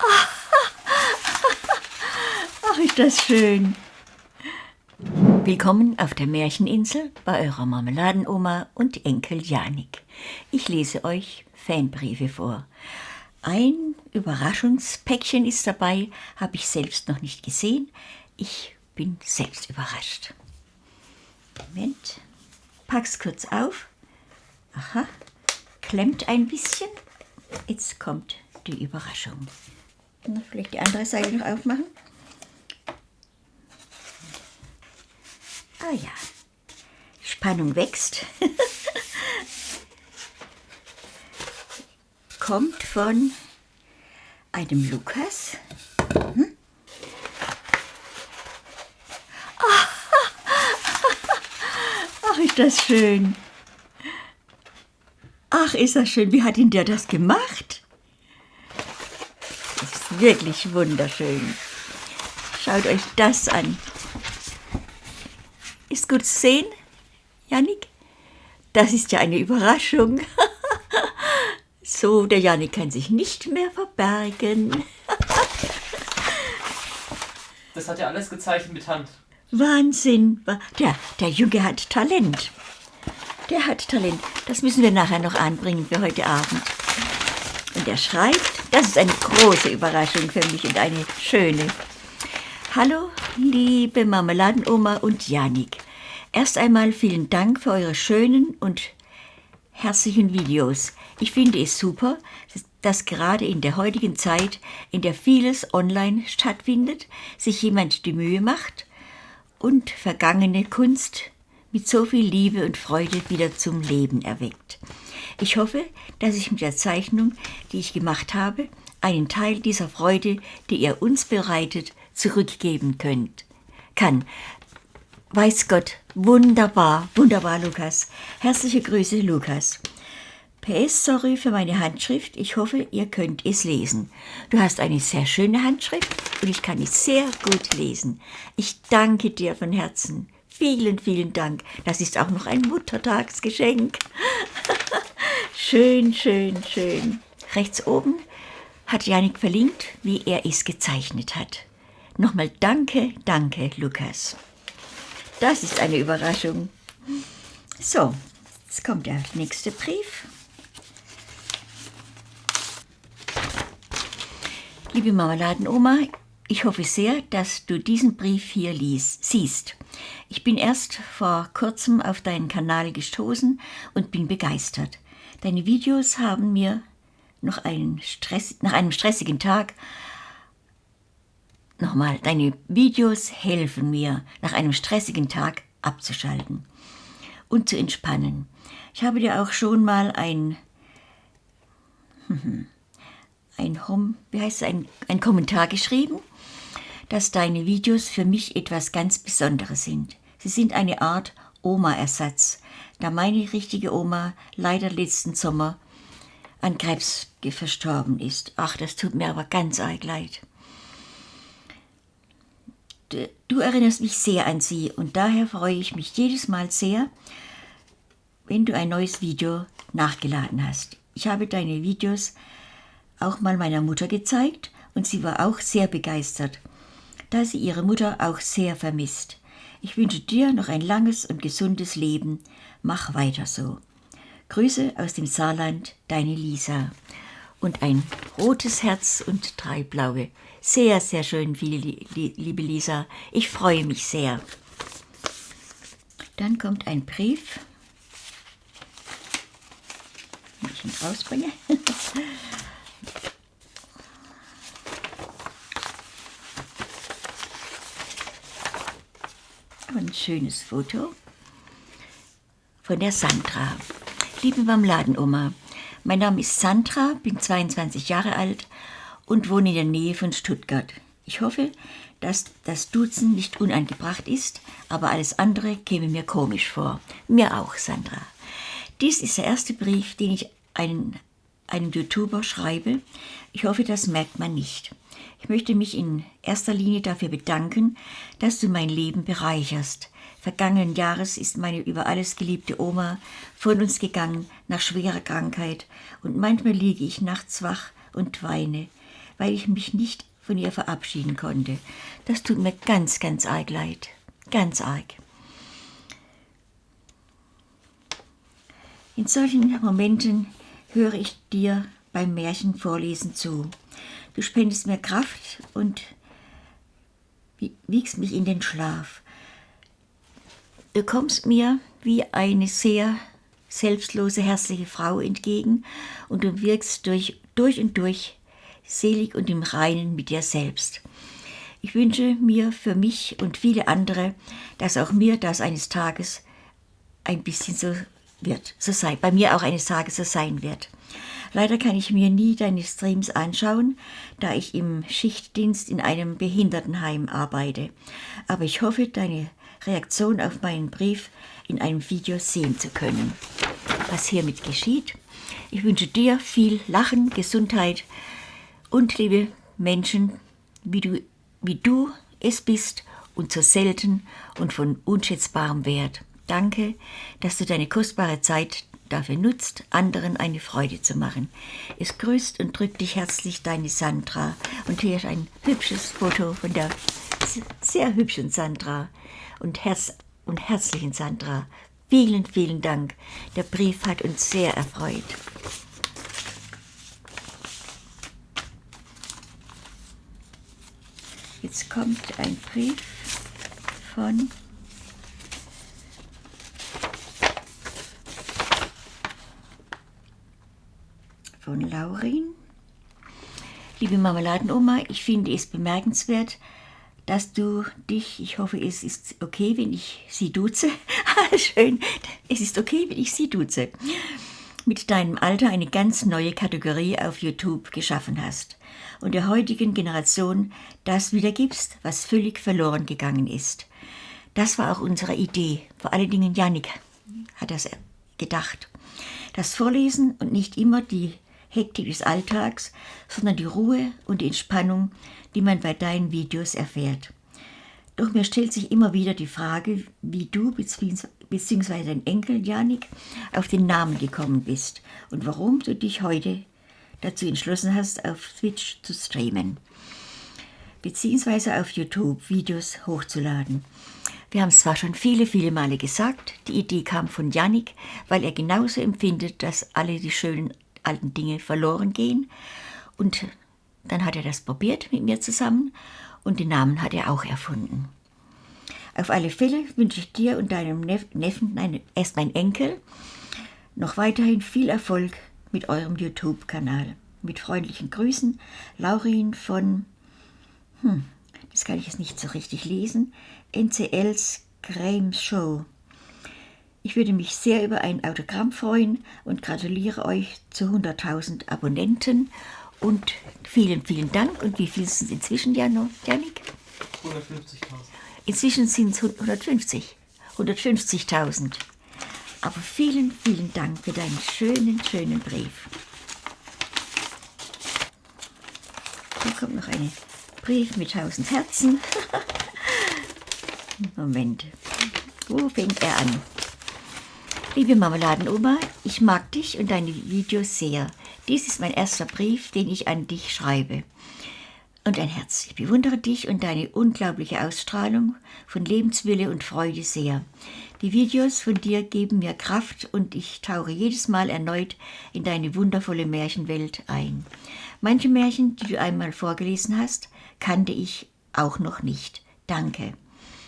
Ach, ist das schön. Willkommen auf der Märcheninsel bei eurer Marmeladenoma und Enkel Janik. Ich lese euch Fanbriefe vor. Ein Überraschungspäckchen ist dabei, habe ich selbst noch nicht gesehen. Ich bin selbst überrascht. Moment, pack's kurz auf. Aha, klemmt ein bisschen. Jetzt kommt die Überraschung. Na, vielleicht die andere Seite noch aufmachen. Ah ja, Spannung wächst. Kommt von einem Lukas. Hm? Ach, ist das schön. Ach, ist das schön. Wie hat denn der das gemacht? Wirklich wunderschön. Schaut euch das an. Ist gut zu sehen, Janik? Das ist ja eine Überraschung. so, der Janik kann sich nicht mehr verbergen. das hat er alles gezeichnet mit Hand. Wahnsinn. Der, der Junge hat Talent. Der hat Talent. Das müssen wir nachher noch anbringen für heute Abend. Und er schreibt, das ist eine große Überraschung für mich und eine schöne. Hallo, liebe Marmeladenoma und Janik. Erst einmal vielen Dank für eure schönen und herzlichen Videos. Ich finde es super, dass gerade in der heutigen Zeit, in der vieles online stattfindet, sich jemand die Mühe macht und vergangene Kunst mit so viel Liebe und Freude wieder zum Leben erweckt. Ich hoffe, dass ich mit der Zeichnung, die ich gemacht habe, einen Teil dieser Freude, die ihr uns bereitet, zurückgeben könnt. Kann. Weiß Gott, wunderbar, wunderbar, Lukas. Herzliche Grüße, Lukas. PS, sorry für meine Handschrift. Ich hoffe, ihr könnt es lesen. Du hast eine sehr schöne Handschrift und ich kann es sehr gut lesen. Ich danke dir von Herzen. Vielen, vielen Dank. Das ist auch noch ein Muttertagsgeschenk. schön, schön, schön. Rechts oben hat Janik verlinkt, wie er es gezeichnet hat. Nochmal danke, danke, Lukas. Das ist eine Überraschung. So, jetzt kommt der nächste Brief. Liebe Marmeladenoma, ich hoffe sehr, dass du diesen Brief hier lies, siehst. Ich bin erst vor kurzem auf deinen Kanal gestoßen und bin begeistert. Deine Videos haben mir noch einen Stress, nach einem stressigen Tag Nochmal, deine Videos helfen mir, nach einem stressigen Tag abzuschalten und zu entspannen. Ich habe dir auch schon mal ein, ein, Home, wie heißt es, ein, ein Kommentar geschrieben, dass deine Videos für mich etwas ganz Besonderes sind. Sie sind eine Art Oma-Ersatz, da meine richtige Oma leider letzten Sommer an Krebs verstorben ist. Ach, das tut mir aber ganz arg leid. Du erinnerst mich sehr an sie und daher freue ich mich jedes Mal sehr, wenn du ein neues Video nachgeladen hast. Ich habe deine Videos auch mal meiner Mutter gezeigt und sie war auch sehr begeistert, da sie ihre Mutter auch sehr vermisst. Ich wünsche dir noch ein langes und gesundes Leben. Mach weiter so. Grüße aus dem Saarland, deine Lisa. Und ein rotes Herz und drei blaue. Sehr, sehr schön, liebe Lisa. Ich freue mich sehr. Dann kommt ein Brief. Wenn ich ihn rausbringe. ein schönes Foto von der Sandra. Liebe Marmeladenoma, mein Name ist Sandra, bin 22 Jahre alt und wohne in der Nähe von Stuttgart. Ich hoffe, dass das Duzen nicht unangebracht ist, aber alles andere käme mir komisch vor. Mir auch, Sandra. Dies ist der erste Brief, den ich einen, einem YouTuber schreibe. Ich hoffe, das merkt man nicht. Ich möchte mich in erster Linie dafür bedanken, dass du mein Leben bereicherst. Vergangenen Jahres ist meine über alles geliebte Oma von uns gegangen nach schwerer Krankheit und manchmal liege ich nachts wach und weine weil ich mich nicht von ihr verabschieden konnte. Das tut mir ganz, ganz arg leid. Ganz arg. In solchen Momenten höre ich dir beim Märchenvorlesen zu. Du spendest mir Kraft und wiegst mich in den Schlaf. Du kommst mir wie eine sehr selbstlose, herzliche Frau entgegen und du wirkst durch, durch und durch selig und im Reinen mit dir selbst. Ich wünsche mir für mich und viele andere, dass auch mir das eines Tages ein bisschen so wird, so sei, bei mir auch eines Tages so sein wird. Leider kann ich mir nie deine Streams anschauen, da ich im Schichtdienst in einem Behindertenheim arbeite. Aber ich hoffe, deine Reaktion auf meinen Brief in einem Video sehen zu können. Was hiermit geschieht, ich wünsche dir viel Lachen, Gesundheit und liebe Menschen, wie du, wie du es bist und so selten und von unschätzbarem Wert. Danke, dass du deine kostbare Zeit dafür nutzt, anderen eine Freude zu machen. Es grüßt und drückt dich herzlich deine Sandra. Und hier ist ein hübsches Foto von der sehr hübschen Sandra und, herz und herzlichen Sandra. Vielen, vielen Dank. Der Brief hat uns sehr erfreut. Jetzt kommt ein Brief von von Laurin. Liebe Marmeladenoma, ich finde es bemerkenswert, dass du dich, ich hoffe, es ist okay, wenn ich sie duze. Schön, es ist okay, wenn ich sie duze. Mit deinem Alter eine ganz neue Kategorie auf YouTube geschaffen hast und der heutigen Generation das wiedergibst, was völlig verloren gegangen ist. Das war auch unsere Idee. Vor allen Dingen Janik hat das gedacht. Das Vorlesen und nicht immer die Hektik des Alltags, sondern die Ruhe und die Entspannung, die man bei deinen Videos erfährt. Doch mir stellt sich immer wieder die Frage, wie du bzw. dein Enkel Janik auf den Namen gekommen bist und warum du dich heute dazu entschlossen hast, auf Twitch zu streamen bzw. auf YouTube Videos hochzuladen. Wir haben es zwar schon viele, viele Male gesagt, die Idee kam von Janik, weil er genauso empfindet, dass alle die schönen alten Dinge verloren gehen. Und dann hat er das probiert mit mir zusammen und den Namen hat er auch erfunden. Auf alle Fälle wünsche ich dir und deinem Neffen, nein, erst mein Enkel, noch weiterhin viel Erfolg mit eurem YouTube-Kanal. Mit freundlichen Grüßen, Laurin von, hm, das kann ich jetzt nicht so richtig lesen, NCLs Grames Show. Ich würde mich sehr über ein Autogramm freuen und gratuliere euch zu 100.000 Abonnenten. Und vielen, vielen Dank. Und wie viel sind es inzwischen, Janik? 150.000. Inzwischen sind es 150. 150.000. Aber vielen, vielen Dank für deinen schönen, schönen Brief. Hier kommt noch ein Brief mit 1000 Herzen. Moment. Wo fängt er an? Liebe Marmeladenoma, ich mag dich und deine Videos sehr. Dies ist mein erster Brief, den ich an dich schreibe. Und ein Herz. Ich bewundere dich und deine unglaubliche Ausstrahlung von Lebenswille und Freude sehr. Die Videos von dir geben mir Kraft und ich tauche jedes Mal erneut in deine wundervolle Märchenwelt ein. Manche Märchen, die du einmal vorgelesen hast, kannte ich auch noch nicht. Danke.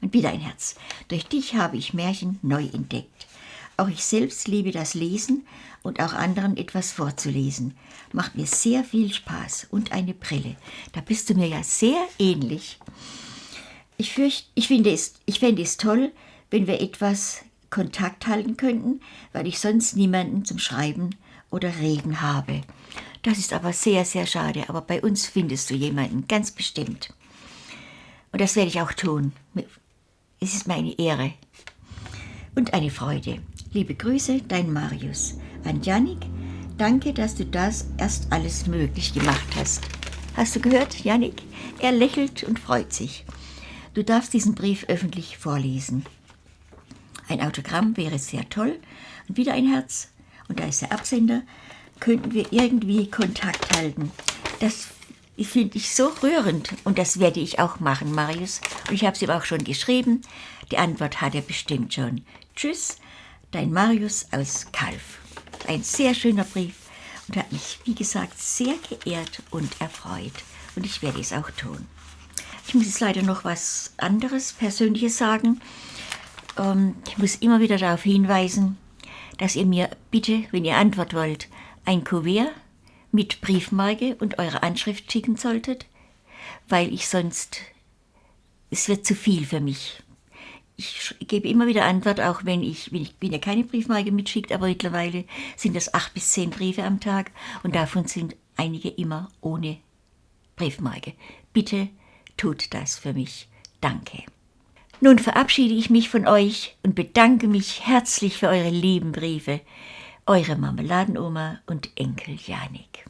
Und wieder ein Herz. Durch dich habe ich Märchen neu entdeckt. Auch ich selbst liebe das Lesen und auch anderen etwas vorzulesen. Macht mir sehr viel Spaß und eine Brille. Da bist du mir ja sehr ähnlich. Ich, fürcht, ich, finde es, ich fände es toll, wenn wir etwas Kontakt halten könnten, weil ich sonst niemanden zum Schreiben oder Reden habe. Das ist aber sehr, sehr schade, aber bei uns findest du jemanden, ganz bestimmt. Und das werde ich auch tun. Es ist meine Ehre und eine Freude. Liebe Grüße, dein Marius. An Janik, danke, dass du das erst alles möglich gemacht hast. Hast du gehört, Janik? Er lächelt und freut sich. Du darfst diesen Brief öffentlich vorlesen. Ein Autogramm wäre sehr toll. Und wieder ein Herz. Und da ist der Absender. Könnten wir irgendwie Kontakt halten. Das finde ich so rührend und das werde ich auch machen, Marius. Und ich habe es ihm auch schon geschrieben. Die Antwort hat er bestimmt schon. Tschüss, dein Marius aus Kalf. Ein sehr schöner Brief und hat mich, wie gesagt, sehr geehrt und erfreut. Und ich werde es auch tun. Ich muss jetzt leider noch was anderes, Persönliches sagen. Ähm, ich muss immer wieder darauf hinweisen, dass ihr mir bitte, wenn ihr Antwort wollt, ein Kuvert mit Briefmarke und eure Anschrift schicken solltet, weil ich sonst, es wird zu viel für mich. Ich gebe immer wieder Antwort, auch wenn ich, wenn, ich, wenn ihr keine Briefmarke mitschickt, aber mittlerweile sind das acht bis zehn Briefe am Tag und davon sind einige immer ohne Briefmarke. Bitte tut das für mich. Danke. Nun verabschiede ich mich von euch und bedanke mich herzlich für eure lieben Briefe. Eure Marmeladenoma und Enkel Janik.